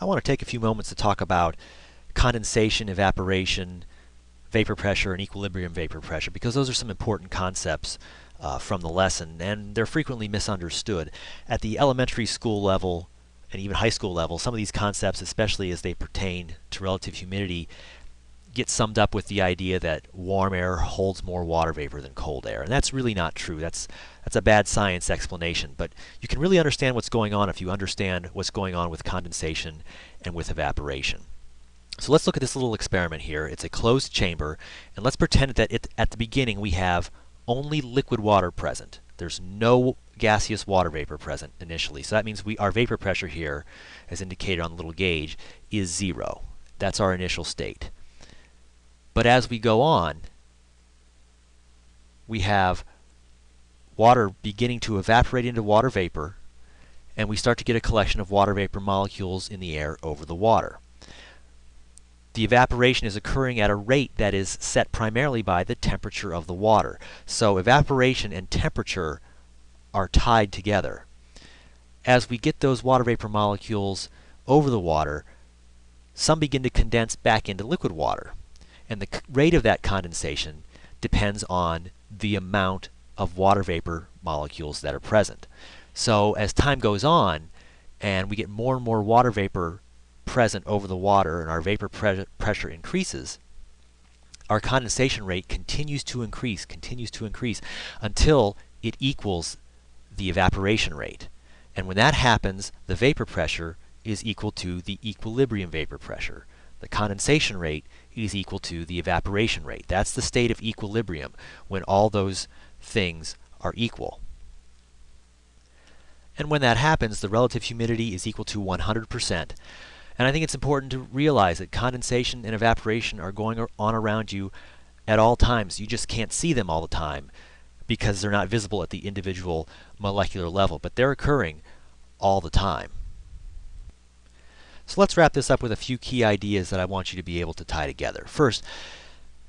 I want to take a few moments to talk about condensation, evaporation, vapor pressure, and equilibrium vapor pressure because those are some important concepts uh, from the lesson and they're frequently misunderstood. At the elementary school level and even high school level, some of these concepts, especially as they pertain to relative humidity, get summed up with the idea that warm air holds more water vapor than cold air. And that's really not true. That's, that's a bad science explanation. But you can really understand what's going on if you understand what's going on with condensation and with evaporation. So let's look at this little experiment here. It's a closed chamber, and let's pretend that it, at the beginning we have only liquid water present. There's no gaseous water vapor present initially. So that means we our vapor pressure here, as indicated on the little gauge, is zero. That's our initial state. But as we go on, we have water beginning to evaporate into water vapor, and we start to get a collection of water vapor molecules in the air over the water the evaporation is occurring at a rate that is set primarily by the temperature of the water. So evaporation and temperature are tied together. As we get those water vapor molecules over the water, some begin to condense back into liquid water. And the rate of that condensation depends on the amount of water vapor molecules that are present. So as time goes on and we get more and more water vapor present over the water and our vapor pre pressure increases, our condensation rate continues to increase, continues to increase until it equals the evaporation rate. And when that happens, the vapor pressure is equal to the equilibrium vapor pressure. The condensation rate is equal to the evaporation rate. That's the state of equilibrium when all those things are equal. And when that happens, the relative humidity is equal to 100%. And I think it's important to realize that condensation and evaporation are going on around you at all times. You just can't see them all the time because they're not visible at the individual molecular level, but they're occurring all the time. So let's wrap this up with a few key ideas that I want you to be able to tie together. First,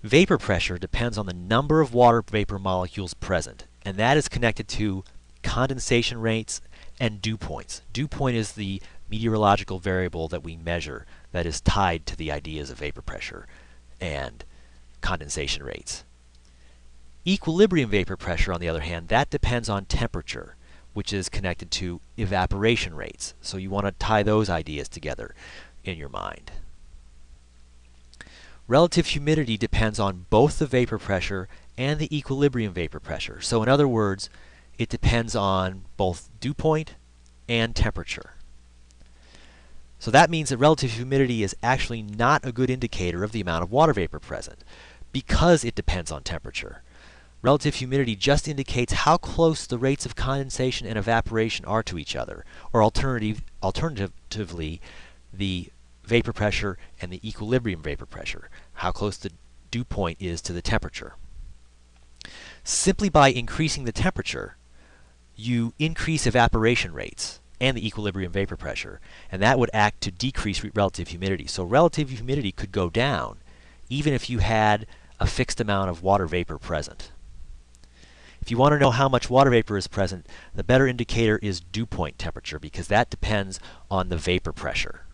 vapor pressure depends on the number of water vapor molecules present, and that is connected to condensation rates and dew points. Dew point is the meteorological variable that we measure that is tied to the ideas of vapor pressure and condensation rates. Equilibrium vapor pressure, on the other hand, that depends on temperature, which is connected to evaporation rates. So you want to tie those ideas together in your mind. Relative humidity depends on both the vapor pressure and the equilibrium vapor pressure. So in other words, it depends on both dew point and temperature. So that means that relative humidity is actually not a good indicator of the amount of water vapor present because it depends on temperature. Relative humidity just indicates how close the rates of condensation and evaporation are to each other, or alternative, alternatively, the vapor pressure and the equilibrium vapor pressure, how close the dew point is to the temperature. Simply by increasing the temperature, you increase evaporation rates and the equilibrium vapor pressure. And that would act to decrease relative humidity. So relative humidity could go down even if you had a fixed amount of water vapor present. If you want to know how much water vapor is present, the better indicator is dew point temperature because that depends on the vapor pressure.